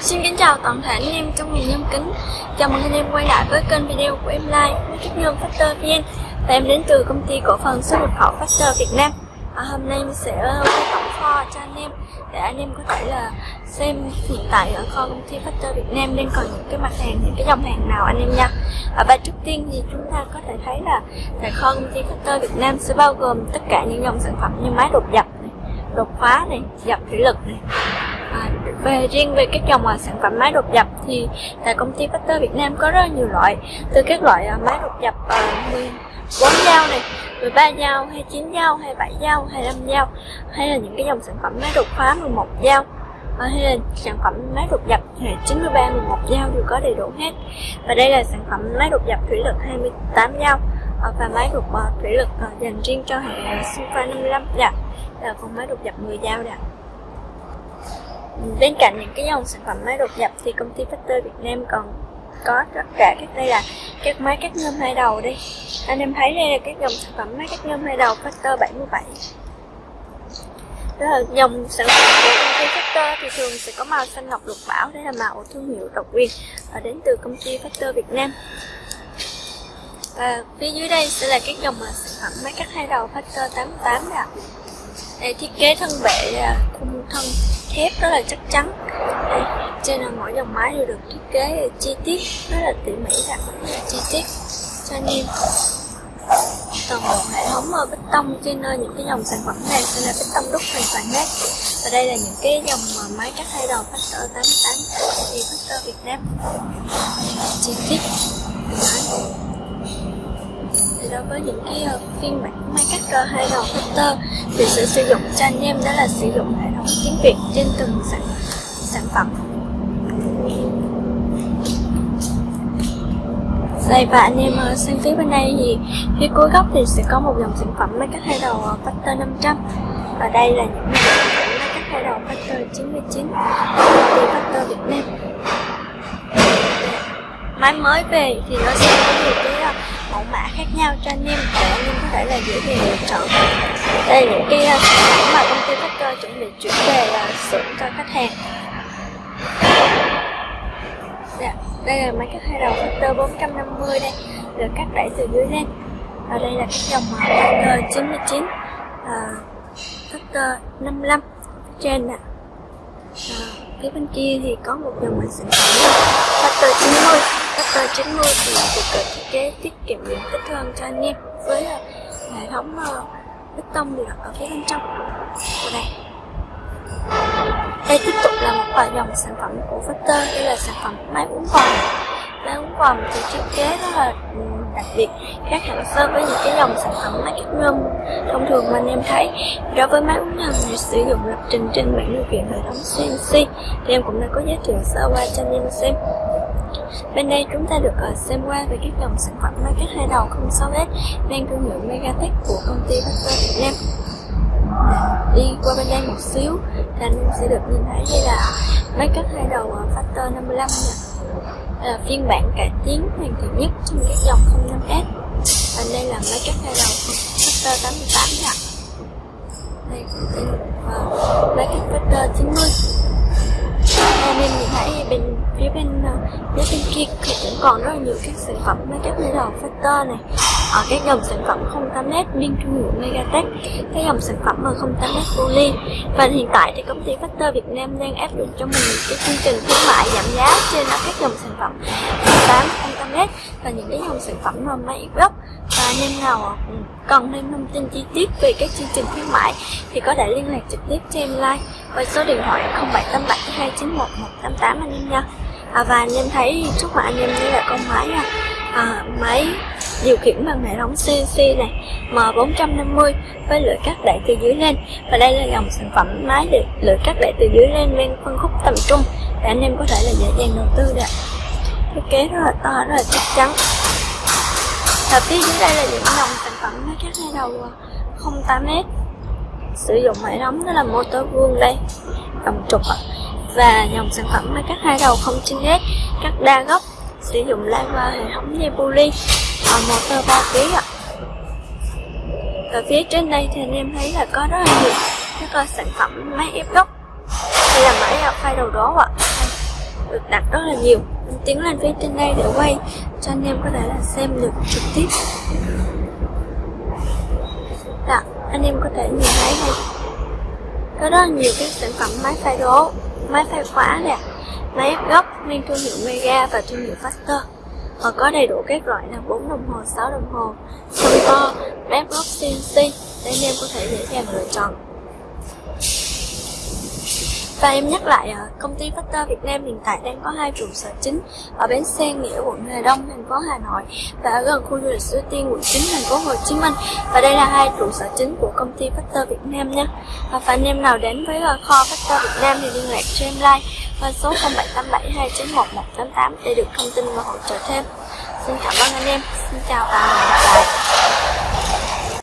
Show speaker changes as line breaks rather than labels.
Xin kính chào toàn thể anh em trong miền nhâm kính. Chào mừng anh em quay lại với kênh video của em Lai với các Nhân Factor VN. Và em đến từ công ty cổ phần xuất nhập khẩu Factor Việt Nam. À, Hôm nay em sẽ quay tổng kho cho anh em Để anh em có thể là xem hiện tại ở kho công ty Factor Việt Nam đang còn những cái mặt hàng, những cái dòng hàng nào anh em nha. À, Và trước tiên thì chúng ta có thể thấy là tại kho công ty Factor Việt Nam sẽ bao gồm tất cả những dòng sản phẩm như máy đột dập này, đột khóa này, dập thủy lực này về riêng về các dòng à, sản phẩm máy đột dập thì tại công ty Factor Việt Nam có rất nhiều loại. Từ các loại à, máy đột dập 14 à, dao này 13 dao, 29 dao, 27 dao, 25 dao hay là những cái dòng sản phẩm máy đột khóa 11 dao hay là sản phẩm máy đột dập hệ 93 11 dao đều có đầy đủ hết. Và đây là sản phẩm máy đột dập thủy lực 28 dao và máy đột thủy lực dành riêng cho hệ Sunfa 55 dạ là còn máy đột dập 10 dao đã bên cạnh những cái dòng sản phẩm máy đột nhập thì công ty Factor Việt Nam còn có tất cả các đây là các máy cắt nhôm hai đầu đi anh em thấy đây là các dòng sản phẩm máy cắt nhôm hai đầu Factor 77 đó là dòng sản phẩm của công ty Factor thì thường sẽ có màu xanh ngọc lục bảo, đây là màu thương hiệu độc quyền và đến từ công ty Factor Việt Nam. Và phía dưới đây sẽ là các dòng sản phẩm máy cắt hai đầu Factor 88 nè đây, thiết kế thân bệ à, khung thân thép rất là chắc chắn. Đây, trên là mỗi dòng máy đều được thiết kế chi tiết rất là tỉ mỉ và rất là chi tiết. Cho anh em toàn bộ hệ thống bê tông trên ờ, những cái dòng sản phẩm này sẽ là bê tông đúc hoàn toàn hết. Và đây là những cái dòng máy cắt hai đầu Factor 88 thì Factor Việt Nam. Chi tiết với những cái ờ, phiên bản máy cắt hai đầu thì sẽ sử dụng cho anh em đó là sử dụng hệ thống tiếng Việt trên từng sản, sản phẩm. Đây và anh em ờ, sang phía bên đây thì phía cuối góc thì sẽ có một dòng sản phẩm máy cắt hai đầu ờ, Factor 500 và đây là những sản phẩm máy cắt hai đầu Factor 99 của Factor Việt Nam. Máy mới về thì nó sẽ có nhiều cái khác nhau cho anh em. Để anh em có thể là dễ dàng lựa chọn. Đây là những cái ờ, sản phẩm mà công ty Factor chuẩn bị chuyển về là xưởng cho khách hàng. Dạ, đây là máy cắt hai đầu Factor 450 đây được cắt đẩy từ dưới lên. Và đây là cái dòng ờ, Factor 99 à, ờ, Factor 55 trên ạ. À, phía bên kia thì có một dòng sản phẩm Factor 90 Factor 90 thì được ờ, thiết kế, tiết kiệm điện tích hơn cho anh em với ờ, hệ thống ờ, bê tông được đặt ở phía bên trong. Của đây. Đây tiếp tục là một vài dòng sản phẩm của Factor đây là sản phẩm máy uống vòm máy uống vòm thì thiết kế rất là ừ, đặc biệt, khác hẳn so với những cái dòng sản phẩm máy cắt ngâm thông thường mà anh em thấy, đối với máy uống ngâm thì sử dụng lập trình trên bảng điều khiển hệ thống CNC thì em cũng đã có giới thiệu sơ qua cho anh em xem. Bên đây chúng ta được ờ, xem qua về các dòng sản phẩm máy cắt hai đầu không 06S mang thương hiệu Megatech của công ty Factor Việt Nam. Đi qua bên đây một xíu thì anh sẽ được nhìn thấy đây là máy cắt hai đầu Factor 55 nè là phiên bản cải tiến hoàn thiện nhất trong các dòng 05S và đây là máy cắt hai đầu Factor 88 nè đây cũng máy cắt Factor 90 anh em thấy bên phía bên ờ, phía bên kia thì cũng còn rất là nhiều các sản phẩm makeup cắt Factor này. Ở các dòng sản phẩm 08S liên thương hiệu Megatech, các dòng sản phẩm mà 08m Poly và hiện tại thì công ty Factor Việt Nam đang áp dụng cho mình cái chương trình khuyến mại giảm giá trên các dòng sản phẩm 08 08m và những cái dòng sản phẩm mà máy anh em nào ừ, cần thêm thông tin chi tiết về các chương trình khuyến mại thì có thể liên lạc trực tiếp cho em like với số điện thoại 0788 291 188 anh em nha. À, và anh em thấy trước mặt anh em đây là con máy à, máy điều khiển bằng hệ thống CNC này M450 với lưỡi cắt đẩy từ dưới lên. Và đây là dòng sản phẩm máy để lưỡi cắt đẩy từ dưới lên ven phân khúc tầm trung để anh em có thể là dễ dàng đầu tư được. Thiết kế rất là to rất là chắc chắn và phía dưới đây là những dòng sản phẩm máy cắt hai đầu à, 08S sử dụng hệ thống đó là motor vuông đây cầm trục ạ và dòng sản phẩm máy cắt hai đầu 09S cắt đa góc, sử dụng lava hệ thống dây poly và motor 3 kg ạ ở phía trên đây thì anh em thấy là có rất là nhiều các sản phẩm máy ép gốc đây là máy phai đầu đó ạ được đặt rất là nhiều. Tiến lên phía trên đây để quay cho anh em có thể là xem được tiếp. Đó, anh em có thể nhìn thấy đây. Có rất là nhiều các sản phẩm máy phay đố máy phay khóa nè máy ép gốc mang thương hiệu Mega và thương hiệu Faster. Họ có đầy đủ các loại là 4 đồng hồ, 6 đồng hồ, sân to, ép gốc CNC để anh em có thể dễ dàng lựa chọn và em nhắc lại, à, công ty Factor Việt Nam hiện tại đang có hai trụ sở chính ở Bến Xe Nghĩa, quận Hà Đông, thành phố Hà Nội và ở gần khu du lịch Suối Tiên, quận 9, thành phố Hồ Chí Minh. Và đây là hai trụ sở chính của công ty Factor Việt Nam nha. Và anh em nào đến với à, kho Factor Việt Nam thì liên lạc cho em like qua số 0787291188 để được thông tin và hỗ trợ thêm. Xin cảm ơn anh em. Xin chào và hẹn gặp lại.